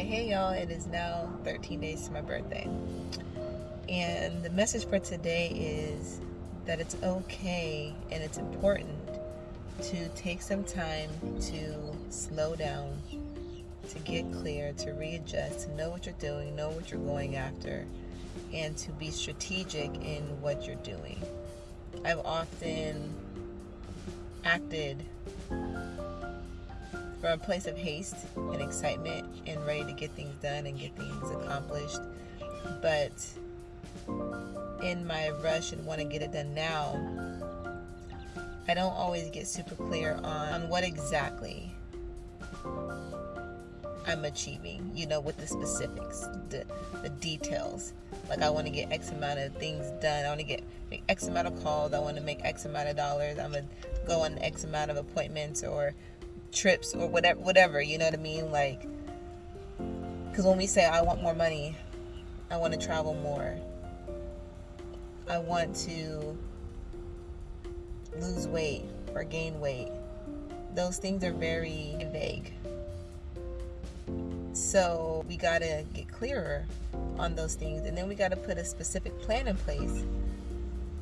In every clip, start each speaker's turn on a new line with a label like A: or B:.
A: Hey y'all, it is now 13 days to my birthday. And the message for today is that it's okay and it's important to take some time to slow down, to get clear, to readjust, to know what you're doing, know what you're going after, and to be strategic in what you're doing. I've often acted from a place of haste and excitement and ready to get things done and get things accomplished. But in my rush and want to get it done now, I don't always get super clear on what exactly I'm achieving, you know, with the specifics, the, the details. Like, I want to get X amount of things done. I want to get make X amount of calls. I want to make X amount of dollars. I'm going to go on X amount of appointments or trips or whatever whatever you know what i mean? Like because when we say i want more money i want to travel more i want to lose weight or gain weight those things are very vague. So we got to get clearer on those things and then we got to put a specific plan in place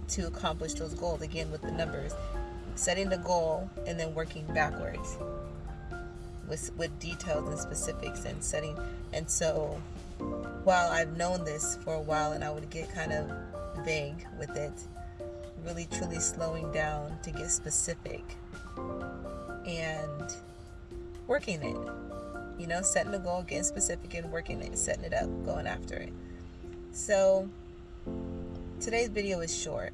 A: to accomplish those goals again with the numbers setting the goal and then working backwards with with details and specifics and setting and so while I've known this for a while and I would get kind of vague with it really truly slowing down to get specific and working it you know setting a goal getting specific and working it setting it up going after it. So today's video is short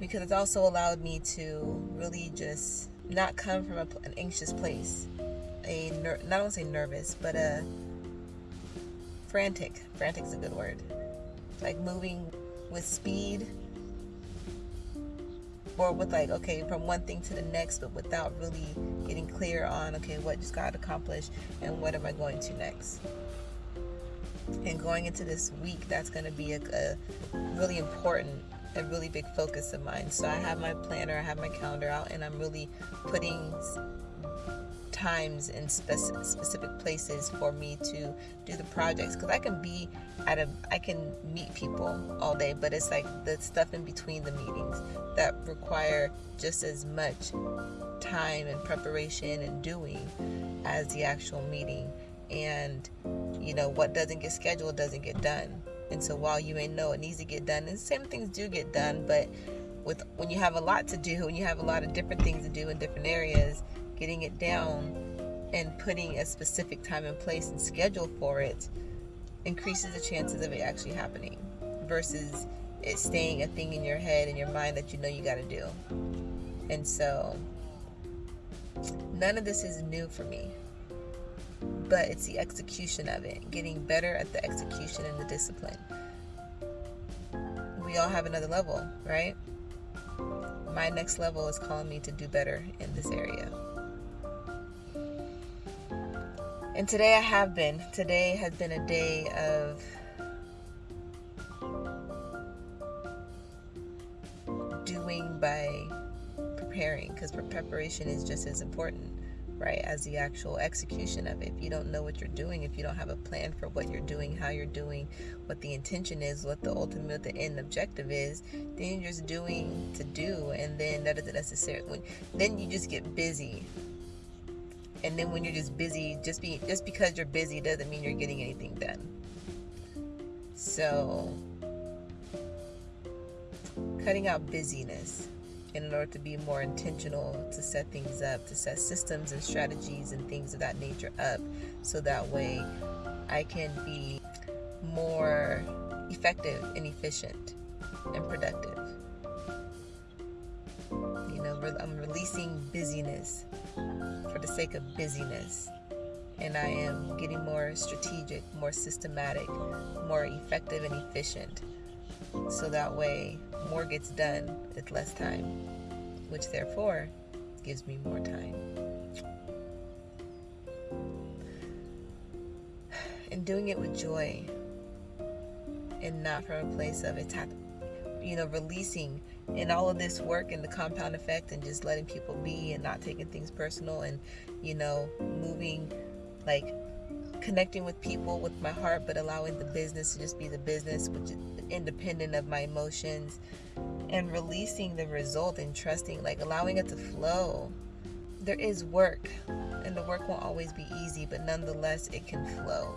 A: because it's also allowed me to really just not come from a, an anxious place, a ner- not only say nervous, but a frantic. Frantic is a good word. Like moving with speed, or with like okay from one thing to the next, but without really getting clear on okay what just got accomplished and what am I going to next. And going into this week, that's going to be a, a really important a really big focus of mine. So I have my planner, I have my calendar out, and I'm really putting times in spec- specific places for me to do the projects. Because I can be at a I can meet people all day but it's like the stuff in between the meetings that require just as much time and preparation and doing as the actual meeting. And you know what doesn't get scheduled doesn't get done and so while you may know it needs to get done, and same things do get done, but with when you have a lot to do, when you have a lot of different things to do in different areas, getting it down and putting a specific time and place and schedule for it increases the chances of it actually happening versus it staying a thing in your head and your mind that you know you got to do. And so none of this is new for me but it's the execution of it, getting better at the execution and the discipline. We all have another level, right? My next level is calling me to do better in this area. And today I have been. Today has been a day of doing by preparing because preparation is just as important right, as the actual execution of it. If you don't know what you're doing, if you don't have a plan for what you're doing, how you're doing, what the intention is, what the ultimate, the end objective is, then you're just doing to do, and then that isn't necessary. When then you just get busy, and then when you're just busy, just be just because you're busy doesn't mean you're getting anything done. So, cutting out busyness in order to be more intentional, to set things up, to set systems and strategies and things of that nature up so that way I can be more effective and efficient and productive. You know, I'm releasing busyness for the sake of busyness. And I am getting more strategic, more systematic, more effective and efficient. So that way more gets done with less time, which therefore gives me more time. And doing it with joy and not from a place of attack, you know, releasing and all of this work and the compound effect and just letting people be and not taking things personal and, you know, moving like connecting with people with my heart, but allowing the business to just be the business, which is independent of my emotions, and releasing the result and trusting, like allowing it to flow. There is work, and the work won't always be easy, but nonetheless, it can flow.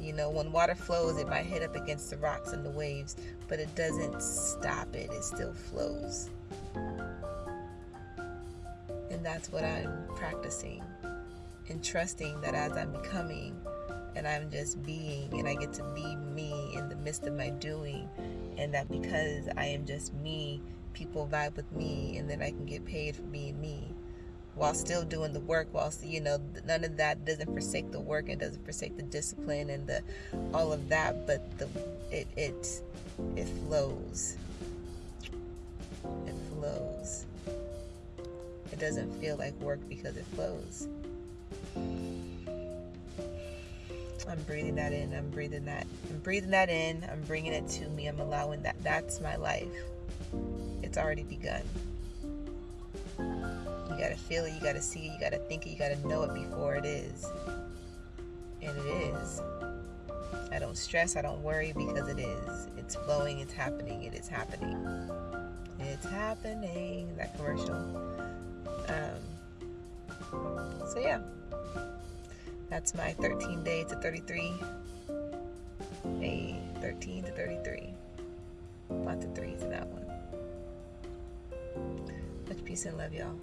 A: You know, when water flows, it might hit up against the rocks and the waves, but it doesn't stop it, it still flows. And that's what I'm practicing and trusting that as I'm becoming and I'm just being and I get to be me in the midst of my doing and that because I am just me, people vibe with me and then I can get paid for being me while still doing the work whilst you know none of that doesn't forsake the work and doesn't forsake the discipline and the all of that but the it it it flows. It flows. It doesn't feel like work because it flows I'm breathing that in. I'm breathing that. I'm breathing that in. I'm bringing it to me. I'm allowing that. That's my life. It's already begun. You got to feel it. You got to see it. You got to think it. You got to know it before it is. And it is. I don't stress. I don't worry because it is. It's flowing. It's happening. It is happening. It's happening. That commercial. Um, so, yeah. That's my 13 day to 33. A 13 to 33. Lots of threes in that one. Much peace and love, y'all.